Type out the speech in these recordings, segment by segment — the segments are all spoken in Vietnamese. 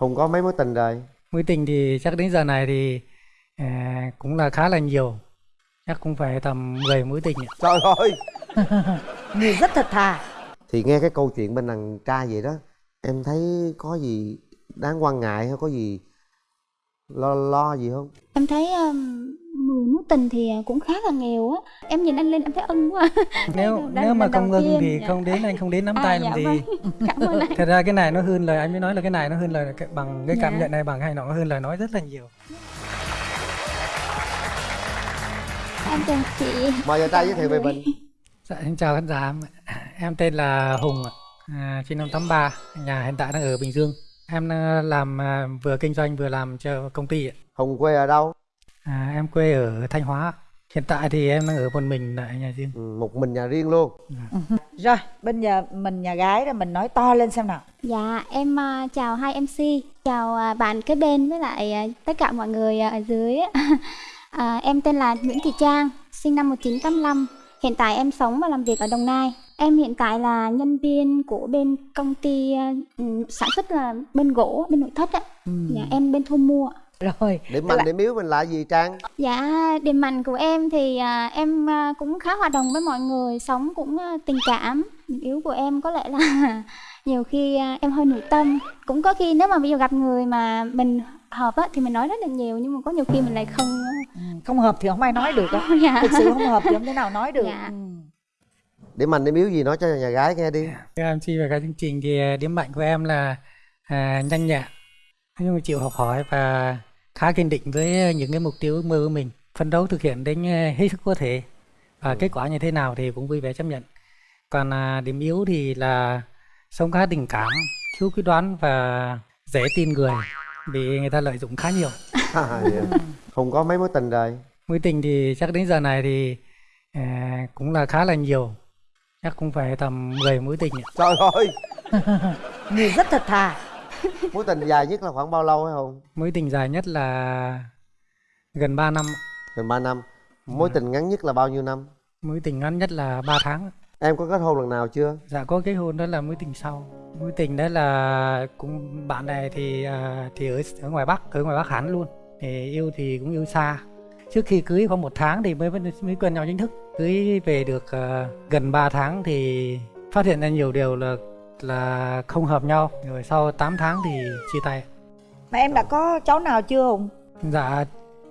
Không có mấy mối tình rồi. Mối tình thì chắc đến giờ này thì à, cũng là khá là nhiều. Chắc cũng phải tầm 10 mối tình. ạ. Trời ơi. người rất thật thà Thì nghe cái câu chuyện bên đàn trai vậy đó, em thấy có gì đáng quan ngại hay có gì lo lo gì không? em thấy um, mười mối tình thì cũng khá là nhiều á em nhìn anh lên em thấy ân quá Nếu Lần- nếu mà không ưng tiên, thì dạ. không đến anh không đến nắm À, tay dạ làm gì. vâng. cảm ơn anh Thật ra cái này nó hơn lời anh mới nói là cái này nó hơn lời cái- bằng cái cảm Dạ. nhận này bằng hay nó hơn lời nói rất là nhiều. em chào chị Mời nhà trai giới thiệu về mình. Dạ, xin chào khán giả. Em tên là Hùng, à, sinh năm 83, nhà hiện tại đang ở Bình Dương. Em à, làm à, vừa kinh doanh vừa làm cho công ty. ạ. Hùng quê ở đâu? À, em quê ở Thanh Hóa. Hiện tại thì em đang ở một mình tại nhà riêng. Ừ, một mình nhà riêng luôn. rồi bây giờ mình nhà gái đó mình nói to lên xem nào. Dạ em à, chào hai mc chào à, bạn kế bên với lại à, tất cả mọi người à, ở dưới à, em tên là Nguyễn Thị Trang sinh năm 1985 hiện tại em sống và làm việc ở Đồng Nai. Em hiện tại là nhân viên của bên công ty ừ, sản xuất là bên gỗ bên nội thất á. Dạ em bên thu mua rồi Điểm mạnh điểm yếu mình là gì Trang? Dạ, điểm mạnh của em thì à, em à, cũng khá hòa đồng với mọi người, sống cũng à, tình cảm. Điểm yếu của em có lẽ là nhiều khi à, em hơi nội tâm. Cũng có khi nếu mà bây giờ gặp người mà mình hợp á, thì mình nói rất là nhiều nhưng mà có nhiều khi mình lại không Ừ, không hợp thì không ai nói được á dạ. thực sự không hợp thì không thể nào nói được Dạ. Ừ. Điểm mạnh điểm yếu gì nói cho nhà gái nghe đi. Cái MC về cái chương trình thì à, điểm mạnh của em là à, nhanh nhẹn, nói chung là chịu học hỏi và khá kiên định với những cái mục tiêu ước mơ của mình. Phấn đấu thực hiện đến à, hết sức có thể và kết quả như thế nào thì cũng vui vẻ chấp nhận. Còn à, điểm yếu thì là sống khá tình cảm, thiếu quyết đoán và dễ tin người bị người ta lợi dụng khá nhiều. À, dạ. Không có mấy mối tình rồi. Mối tình thì chắc đến giờ này thì à, cũng là khá là nhiều. Chắc cũng phải tầm 10 mối tình. ạ. Trời ơi. người rất thật thà Mối tình dài nhất là khoảng bao lâu hay không? Mối tình dài nhất là gần 3 năm. Gần 3 năm. Mối tình ngắn nhất là bao nhiêu năm? Mối tình ngắn nhất là 3 tháng. Em có kết hôn lần nào chưa? Dạ có kết hôn đó là mối tình sau. Mối tình đó là cũng bạn này thì à, thì ở ở ngoài Bắc, ở ngoài Bắc hẳn luôn. Thì yêu thì cũng yêu xa. Trước khi cưới khoảng một tháng thì mới mới quen nhau chính thức. Cưới về được à, gần 3 tháng thì phát hiện ra nhiều điều là là không hợp nhau. Rồi sau 8 tháng thì chia tay. mà em đã có cháu nào chưa hùng Dạ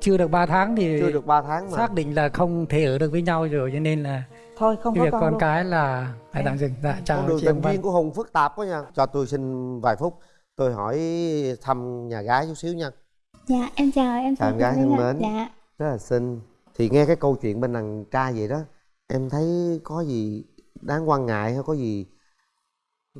chưa được 3 tháng thì Chưa được 3 tháng mà. xác định là không thể ở được với nhau rồi cho nên là thôi không cái có việc con, con cái là phải tạm dừng dạ chào Con đường tình duyên của Hùng phức tạp quá nha. Cho tôi xin vài phút. Tôi hỏi thăm nhà gái chút xíu nha. Dạ, em chào em Chào em gái thân mến. Dạ. Rất là xinh. Thì nghe cái câu chuyện bên đàn trai vậy đó, em thấy có gì đáng quan ngại hay có gì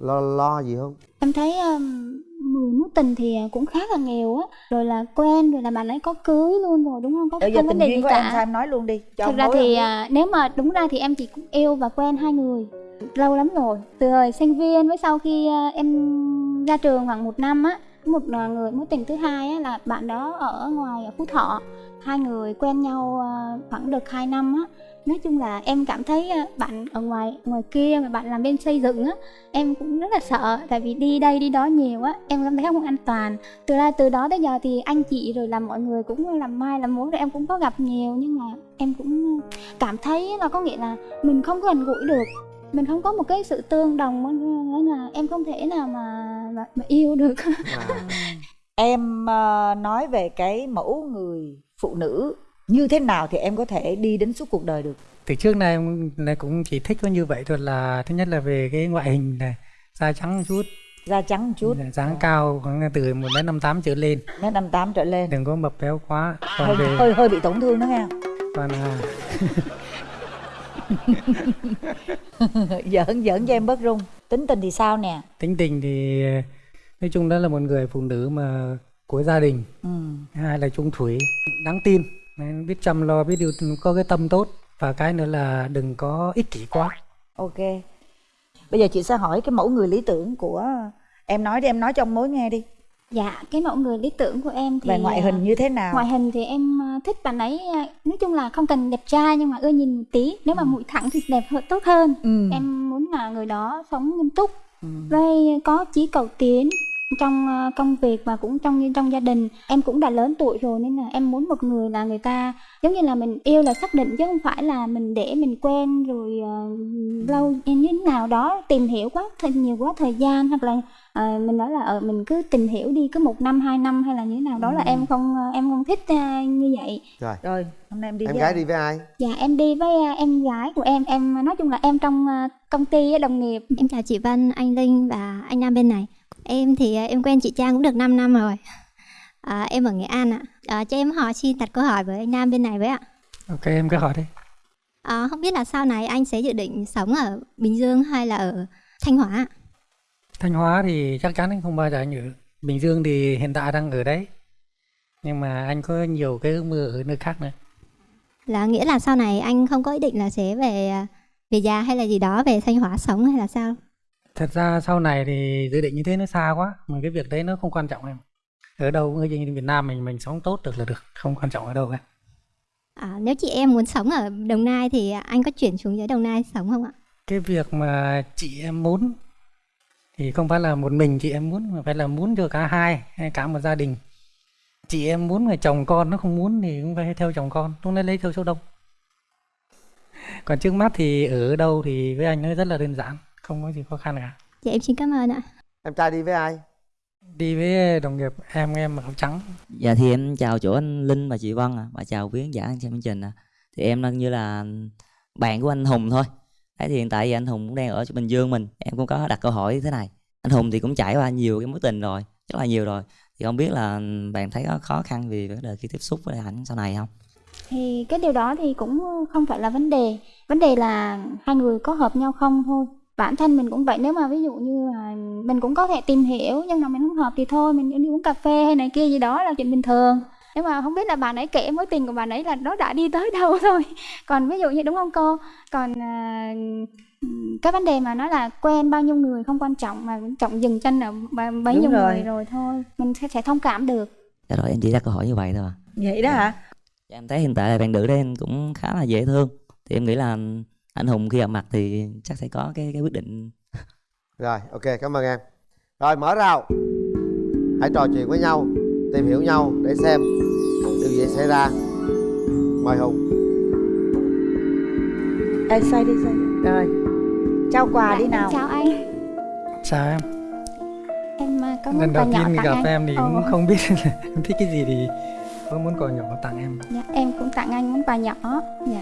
lo lo gì không? Em thấy um, mười mối tình thì cũng khá là nhiều á, rồi là quen rồi là bạn ấy có cưới luôn rồi đúng không? Có bây giờ tình đề duyên của cả. em sao em nói luôn đi cho Thực ông ra thì à, nếu mà đúng ra thì em chỉ cũng yêu và quen hai người lâu lắm rồi từ thời sinh viên với sau khi à, em ra trường khoảng một năm á một à, người mối tình thứ hai á, là bạn đó ở ngoài ở phú thọ hai người quen nhau à, khoảng được 2 năm á nói chung là em cảm thấy ờ, bạn ở ngoài ngoài kia mà bạn làm bên xây dựng á em cũng rất là sợ. Tại vì đi đây đi đó nhiều á em cảm thấy không an toàn. Từ ra từ đó tới giờ thì anh chị rồi là mọi người cũng làm mai làm mối rồi em cũng có gặp nhiều. Nhưng mà em cũng cảm thấy là có nghĩa là mình không gần gũi được. Mình không có một cái sự tương đồng nên là em không thể nào mà mà, mà yêu được. À, em ờ, nói về cái mẫu người phụ nữ như thế nào thì em có thể đi đến suốt cuộc đời được? Từ trước nay em cũng chỉ thích có như vậy thôi là thứ nhất là về cái ngoại hình này da trắng một chút. Da trắng một chút. Dáng cao khoảng từ một mét năm tám trở lên. Mét năm tám trở lên. Đừng có mập béo quá. Hơi, còn về hơi hơi bị tổn thương đó nghe còn à, giỡn giỡn cho em bớt run tính tình thì sao nè? Tính tình thì nói chung đó là một người phụ nữ mà của gia đình. Ừ. hai là trung thủy đáng tin Nên biết chăm lo biết điều có cái tâm tốt. Và cái nữa là đừng có ích kỷ quá. Ok. Bây giờ chị sẽ hỏi cái mẫu người lý tưởng của em nói đi em nói cho ông mối nghe đi. Dạ cái mẫu người lý tưởng của em thì về ngoại à, hình như thế nào? ngoại hình thì em à, thích bạn ấy à, nói chung là không cần đẹp trai nhưng mà ưa nhìn một tí. Nếu mà mũi thẳng thì đẹp hơn tốt hơn. Ừ. em muốn là người đó sống nghiêm túc Ừ. với có chí cầu tiến trong ờ, công việc và cũng trong trong gia đình. Em cũng đã lớn tuổi rồi nên là em muốn một người là người ta giống như là mình yêu là xác định chứ không phải là mình để mình quen rồi uh, lâu như thế nào đó tìm hiểu quá thời nhiều quá thời gian hoặc là uh, mình nói là ở mình cứ tìm hiểu đi cứ một năm hai năm hay là như thế nào đó là em không em không thích uh, như vậy. Rồi. Rồi hôm nay em đi em với gái ai? đi với ai? Dạ em đi với uh, em gái của em. Em nói chung là em trong uh, công ty đồng nghiệp. Em chào chị Vân, anh Linh và anh Nam bên này. Em thì à, em quen chị Trang cũng được 5 năm rồi. À, em ở Nghệ An ạ. À, cho em hỏi xin đặt câu hỏi với anh Nam bên này với ạ. ok em cứ hỏi đi À, không biết là sau này anh sẽ dự định sống ở Bình Dương hay là ở Thanh Hóa ạ? Thanh Hóa thì chắc chắn anh không bao giờ anh ở Bình Dương thì hiện tại đang ở đấy nhưng mà anh có nhiều cái ước mơ ở nơi khác nữa Là nghĩa là sau này anh không có ý định là sẽ về à, về già hay là gì đó về Thanh Hóa sống hay là sao? Thật ra sau này thì dự định như thế nó xa quá mà cái việc đấy nó không quan trọng em. Ở đâu người dân Việt Nam mình mình sống tốt được là được không quan trọng ở đâu cả. À, nếu chị em muốn sống ở Đồng Nai thì anh có chuyển xuống dưới Đồng Nai sống không ạ? cái việc mà chị em muốn thì không phải là một mình chị em muốn mà phải là muốn cho cả hai hay cả một gia đình. Chị em muốn mà chồng con nó không muốn thì cũng phải theo chồng con lúc đấy lấy theo số đông. Còn trước mắt thì ở đâu thì với anh nó rất là đơn giản không có gì khó khăn cả Dạ em xin cảm ơn ạ. em trai đi với ai đi với đồng nghiệp em em mặc áo trắng Dạ thì em chào chỗ anh Linh và chị Vân à, và chào quý khán giả xem chương trình à. Thì em đang như là bạn của anh Hùng thôi. Đấy thì hiện tại thì anh Hùng cũng đang ở Bình Dương mình. Em cũng có đặt câu hỏi thế này. Anh Hùng thì cũng trải qua nhiều cái mối tình rồi, rất là nhiều rồi. Thì không biết là bạn thấy có khó khăn vì vấn đề khi tiếp xúc với ảnh sau này không? thì cái điều đó thì cũng không phải là vấn đề vấn đề là hai người có hợp nhau không thôi bản thân mình cũng vậy nếu mà ví dụ như là mình cũng có thể tìm hiểu nhưng mà mình không hợp thì thôi mình đi uống cà phê hay này kia gì đó là chuyện bình thường nhưng mà không biết là bạn ấy kể mối tình của bạn ấy là nó đã đi tới đâu thôi còn ví dụ như đúng không cô còn à, cái vấn đề mà nói là quen bao nhiêu người không quan trọng mà quan trọng dừng chân ở bấy Đúng nhiêu rồi. người rồi thôi mình sẽ, sẽ thông cảm được Dạ rồi em chỉ đặt câu hỏi như vậy thôi. à. vậy đó hả Dạ, em thấy hiện tại là bạn nữ đây cũng khá là dễ thương. Thì em nghĩ là anh Hùng khi gặp mặt thì chắc sẽ có cái cái quyết định. Rồi ok cảm ơn em. Rồi mở rào. Hãy trò chuyện với nhau tìm hiểu nhau để xem điều gì xảy ra. Mời hùng. Ê, xoay đi xoay đi. rồi. Trao quà đi Dạ, nào. chào anh. Sao em. Em à, có lần món đầu tiên tặng gặp anh em thì cũng không biết em thích cái gì thì có muốn quà nhỏ tặng em. Dạ, em cũng tặng anh món quà nhỏ. Dạ.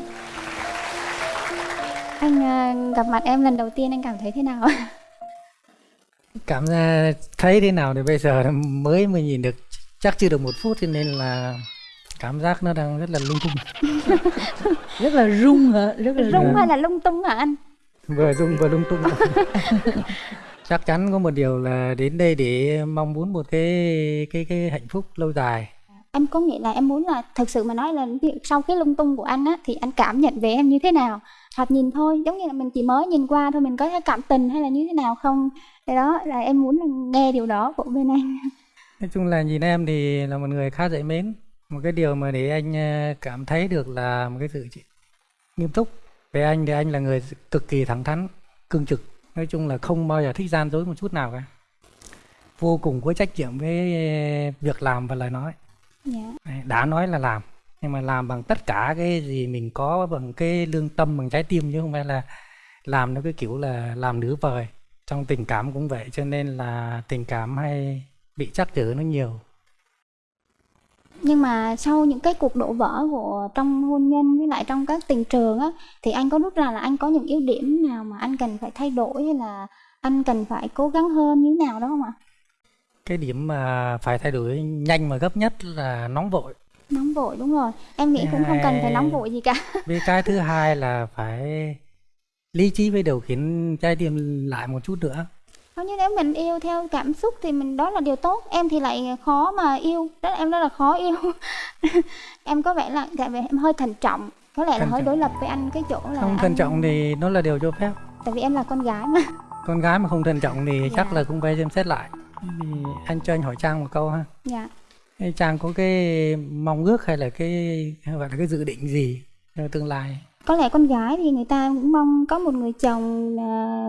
Anh à, gặp mặt em lần đầu tiên anh cảm thấy thế nào? cảm giác thấy thế nào thì bây giờ mới mới nhìn được chắc chưa được một phút cho nên là cảm giác nó đang rất là lung tung. Rất là rung hả? Rất là Rung. hay là lung tung hả anh? vừa rung vừa lung tung. Chắc chắn có một điều là đến đây để mong muốn một cái cái cái hạnh phúc lâu dài Em có nghĩa là em muốn là thực sự mà nói là sau cái lung tung của anh á thì anh cảm nhận về em như thế nào? Hoặc nhìn thôi, giống như là mình chỉ mới nhìn qua thôi mình có thấy cảm tình hay là như thế nào không? Cái đó là em muốn là nghe điều đó của bên anh. nói chung là nhìn em thì là một người khá dễ mến một cái điều mà để anh ờ, cảm thấy được là một cái sự nghiêm túc về anh thì anh là người cực kỳ thẳng thắn cương trực nói chung là không bao giờ thích gian dối một chút nào cả vô cùng có trách nhiệm với ờ, việc làm và lời nói Dạ. Đấy, đã nói là làm nhưng mà làm bằng tất cả cái gì mình có bằng cái lương tâm bằng trái tim chứ không phải là làm nó cái kiểu là làm nửa vời trong tình cảm cũng vậy cho nên là tình cảm hay bị trắc trở nó nhiều Nhưng mà sau những cái cuộc đổ vỡ của trong hôn nhân với lại trong các tình trường á thì anh có rút ra là anh có những ưu điểm nào mà anh cần phải thay đổi hay là anh cần phải cố gắng hơn như thế nào đó không ạ? Cái điểm mà phải thay đổi nhanh và gấp nhất là nóng vội Nóng vội đúng rồi. Em nghĩ cũng không cần phải nóng vội gì cả. với cái thứ hai là phải lý trí với điều khiển trái tim lại một chút nữa Nếu như nếu mình yêu theo cảm xúc thì mình đó là điều tốt. Em thì lại khó mà yêu. Đó là em rất là khó yêu. em có vẻ là tại vì em hơi thận trọng. Có lẽ là Thận hơi đối lập với anh cái chỗ là không anh- thận trọng thì nó là điều cho phép tại vì em là con gái mà. con gái mà không thận trọng thì chắc Dạ. là cũng phải xem xét lại thì anh cho anh hỏi trang một câu ha Dạ. Thế Trang có cái mong ước hay là cái hay gọi là cái dự định gì cho tương lai? có lẽ con gái thì người ta cũng mong có một người chồng là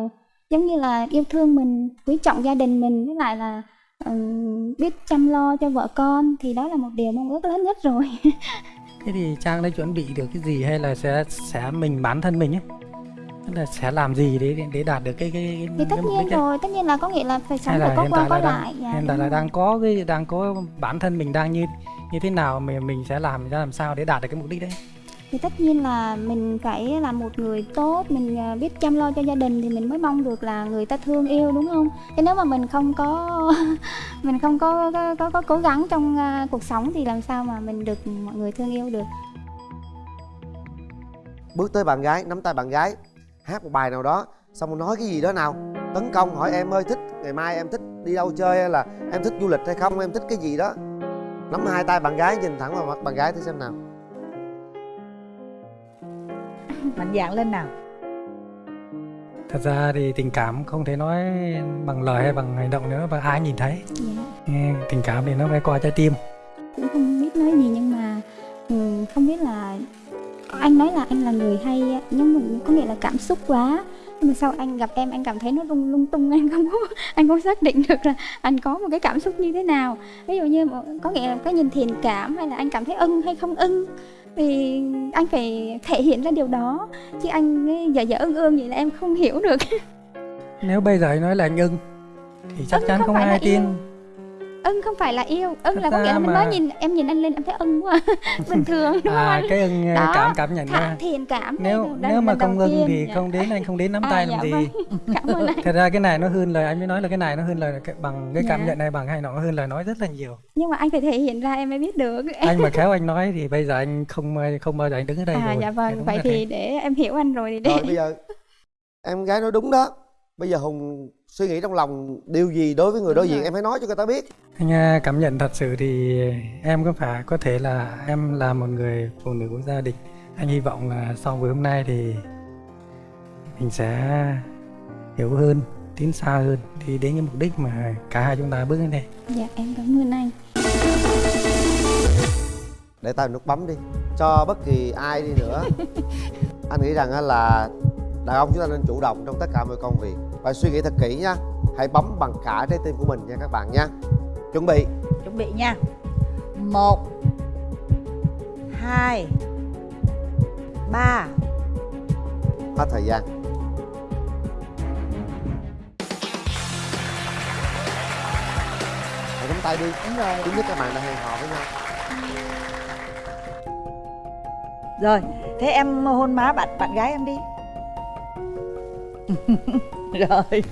giống như là yêu thương mình quý trọng gia đình mình với lại là ừm, biết chăm lo cho vợ con thì đó là một điều mong ước lớn nhất rồi thế thì trang đã chuẩn bị được cái gì hay là sẽ sẽ mình bản thân mình ấy tức là sẽ làm gì để để đạt được cái cái, thì tất cái mục nhiên đích ấy? rồi tất nhiên là có nghĩa là phải sống phải có qua có lại đang dạ, hiện tại là đang có cái đang có bản thân mình đang như như thế nào mà mình sẽ làm ra làm sao để đạt được cái mục đích đấy? Thì tất nhiên là mình phải là một người tốt mình à, biết chăm lo cho gia đình thì mình mới mong được là người ta thương yêu đúng không? Chứ nếu mà mình không có mình không có có, có, có cố gắng trong à, cuộc sống thì làm sao mà mình được mọi người thương yêu được? Bước tới bạn gái nắm tay bạn gái hát một bài nào đó xong rồi nói cái gì đó nào? Tấn công hỏi em ơi thích ngày mai em thích đi đâu chơi hay là em thích du lịch hay không? Em thích cái gì đó? Nắm hai tay bạn gái nhìn thẳng vào mặt bạn gái thử xem nào. Mạnh dạn lên nào. Thật ra thì tình cảm không thể nói bằng lời hay bằng hành động nữa và ai nhìn thấy. Dạ. Nghe, tình cảm thì nó phải qua trái tim. Cũng không anh nói là anh là người hay nhưng mà có nghĩa là cảm xúc quá. Nhưng mà sau anh gặp em anh cảm thấy nó lung lung tung anh không có anh không xác định được là anh có một cái cảm xúc như thế nào. Ví dụ như có nghĩa là cái nhìn thiện cảm hay là anh cảm thấy ưng hay không ưng thì anh phải thể hiện ra điều đó. Chứ anh dở dở ương ương vậy là em không hiểu được. Nếu bây giờ anh nói là anh ưng thì chắc Ưng chắn không không ai tin yêu. Ưng không phải là yêu ưng là có nghĩa là mình mà- nói nhìn em nhìn anh lên em thấy ưng quá bình thường đúng không à anh cái ưng Đó, cảm cảm nhận ra thiện cảm nếu nếu mà không ưng thì Dạ. không đến anh không đến nắm À, tay dạ làm gì. vâng. cảm ơn anh. Thật ra cái này nó hơn lời anh mới nói là cái này nó hơn lời cái, bằng cái cảm Dạ. nhận này bằng động nó hơn lời nói rất là nhiều. Nhưng mà anh phải thể hiện ra em mới biết được. Anh mà khéo anh nói thì bây giờ anh không không bao giờ anh đứng ở đây à rồi. dạ vâng vậy thì để em hiểu anh rồi thì để rồi bây giờ em gái nói đúng đó bây giờ hùng suy nghĩ trong lòng điều gì đối với người đối diện? em hãy nói cho người ta biết. Anh à, cảm nhận thật sự thì em có phải có thể là em là một người phụ nữ của gia đình. Anh hy vọng là sau buổi hôm nay thì mình sẽ hiểu hơn tiến xa hơn đi đến cái mục đích mà cả hai chúng ta bước đến đây. Dạ em cảm ơn anh. Để tay nút bấm đi cho bất kỳ ai đi nữa. Anh nghĩ rằng là đàn ông chúng ta nên chủ động trong tất cả mọi công việc và suy nghĩ thật kỹ nha. Hãy bấm bằng cả trái tim của mình nha các bạn nha. Chuẩn bị. Chuẩn bị nha. Một hai ba. Hết thời gian. Hãy nắm tay đi. Đúng rồi. Thứ nhất các bạn đã hẹn hò với nhau. Rồi thế em hôn má bạn bạn gái em đi rồi.